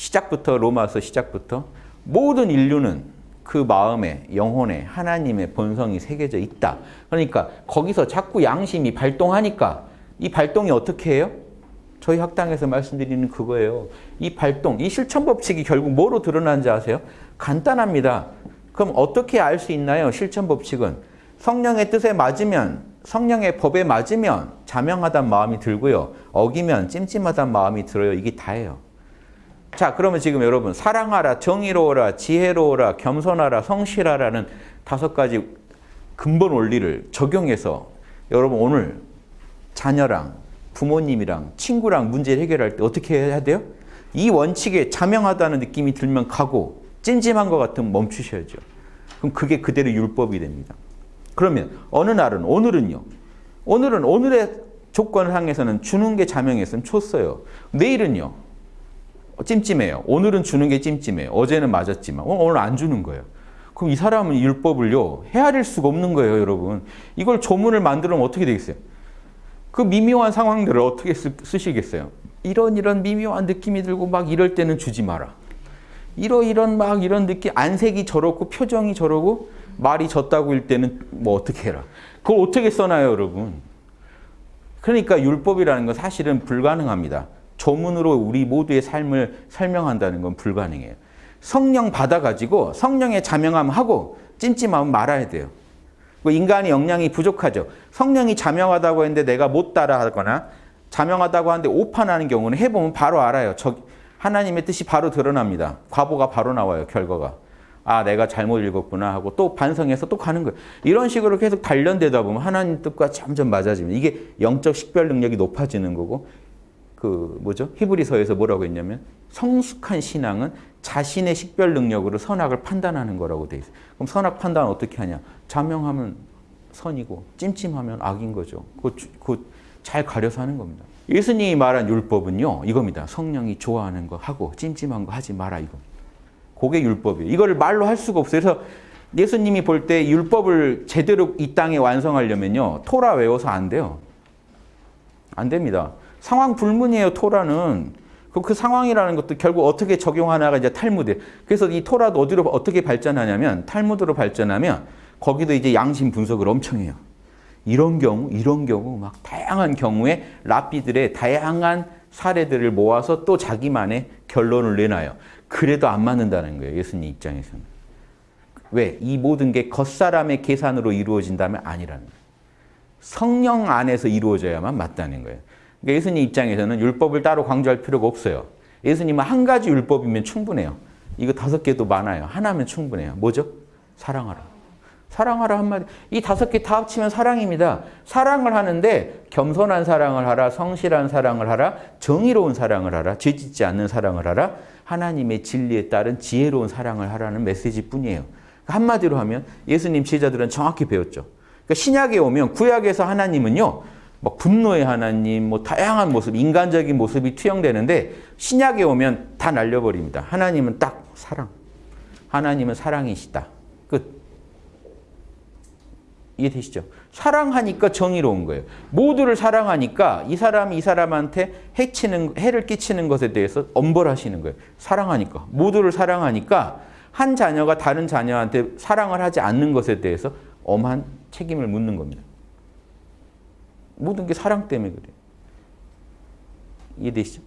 시작부터 로마서 시작부터 모든 인류는 그 마음에 영혼에 하나님의 본성이 새겨져 있다. 그러니까 거기서 자꾸 양심이 발동하니까 이 발동이 어떻게 해요? 저희 학당에서 말씀드리는 그거예요. 이 발동, 이 실천 법칙이 결국 뭐로 드러나는지 아세요? 간단합니다. 그럼 어떻게 알 수 있나요? 실천 법칙은 성령의 뜻에 맞으면 성령의 법에 맞으면 자명하단 마음이 들고요. 어기면 찜찜하단 마음이 들어요. 이게 다예요. 자, 그러면 지금 여러분 사랑하라, 정의로워라, 지혜로워라, 겸손하라, 성실하라는 다섯 가지 근본 원리를 적용해서 여러분 오늘 자녀랑 부모님이랑 친구랑 문제를 해결할 때 어떻게 해야 돼요? 이 원칙에 자명하다는 느낌이 들면 가고 찜찜한 것 같으면 멈추셔야죠. 그럼 그게 그대로 율법이 됩니다. 그러면 어느 날은 오늘은요. 오늘은 오늘의 조건상에서는 주는 게 자명했으면 줬어요. 내일은요. 찜찜해요. 오늘은 주는 게 찜찜해요. 어제는 맞았지만 오늘 안 주는 거예요. 그럼 이 사람은 율법을요. 헤아릴 수가 없는 거예요, 여러분. 이걸 조문을 만들면 어떻게 되겠어요? 그 미묘한 상황들을 어떻게 쓰, 쓰시겠어요? 이런 이런 미묘한 느낌이 들고 막 이럴 때는 주지 마라. 이러 이런 막 이런 느낌 안색이 저렇고 표정이 저러고 말이 졌다고 일 때는 뭐 어떻게 해라. 그걸 어떻게 써놔요, 여러분? 그러니까 율법이라는 건 사실은 불가능합니다. 조문으로 우리 모두의 삶을 설명한다는 건 불가능해요. 성령 받아가지고 성령의 자명함하고 찜찜함은 말아야 돼요. 인간이 역량이 부족하죠. 성령이 자명하다고 했는데 내가 못 따라하거나 자명하다고 하는데 오판하는 경우는 해보면 바로 알아요. 저 하나님의 뜻이 바로 드러납니다. 과보가 바로 나와요. 결과가. 아 내가 잘못 읽었구나 하고 또 반성해서 또 가는 거예요. 이런 식으로 계속 단련되다 보면 하나님 뜻과 점점 맞아지면 이게 영적 식별 능력이 높아지는 거고 그 뭐죠? 히브리서에서 뭐라고 했냐면 성숙한 신앙은 자신의 식별 능력으로 선악을 판단하는 거라고 돼 있어요. 그럼 선악 판단 어떻게 하냐? 자명하면 선이고 찜찜하면 악인 거죠. 그잘 가려서 하는 겁니다. 예수님이 말한 율법은요. 이겁니다. 성령이 좋아하는 거 하고 찜찜한 거 하지 마라 이거. 그게 율법이에요. 이거를 말로 할 수가 없어요. 그래서 예수님이 볼 때 율법을 제대로 이 땅에 완성하려면요. 토라 외워서 안 돼요. 안 됩니다. 상황 불문이에요. 토라는. 그, 그 상황이라는 것도 결국 어떻게 적용하나가 이제 탈무드. 그래서 이 토라도 어디로 어떻게 발전하냐면 탈무드로 발전하면 거기도 이제 양심 분석을 엄청 해요. 이런 경우, 이런 경우 막 다양한 경우에 랍비들의 다양한 사례들을 모아서 또 자기만의 결론을 내놔요. 그래도 안 맞는다는 거예요. 예수님 입장에서는. 왜? 이 모든 게 겉사람의 계산으로 이루어진다면 아니라는 거예요. 성령 안에서 이루어져야만 맞다는 거예요. 그러니까 예수님 입장에서는 율법을 따로 강조할 필요가 없어요. 예수님은 한 가지 율법이면 충분해요. 이거 다섯 개도 많아요. 하나면 충분해요. 뭐죠? 사랑하라. 사랑하라 한마디. 이 다섯 개 다 합치면 사랑입니다. 사랑을 하는데 겸손한 사랑을 하라, 성실한 사랑을 하라, 정의로운 사랑을 하라, 죄짓지 않는 사랑을 하라, 하나님의 진리에 따른 지혜로운 사랑을 하라는 메시지 뿐이에요. 한마디로 하면 예수님 제자들은 정확히 배웠죠. 그러니까 신약에 오면 구약에서 하나님은요. 뭐 분노의 하나님, 뭐 다양한 모습, 인간적인 모습이 투영되는데 신약에 오면 다 날려버립니다. 하나님은 딱 사랑. 하나님은 사랑이시다. 끝. 이해되시죠? 사랑하니까 정의로운 거예요. 모두를 사랑하니까 이 사람이 이 사람한테 해치는, 해를 끼치는 것에 대해서 엄벌하시는 거예요. 사랑하니까. 모두를 사랑하니까 한 자녀가 다른 자녀한테 사랑을 하지 않는 것에 대해서 엄한 책임을 묻는 겁니다. 모든 게 사랑 때문에 그래요. 이해되시죠?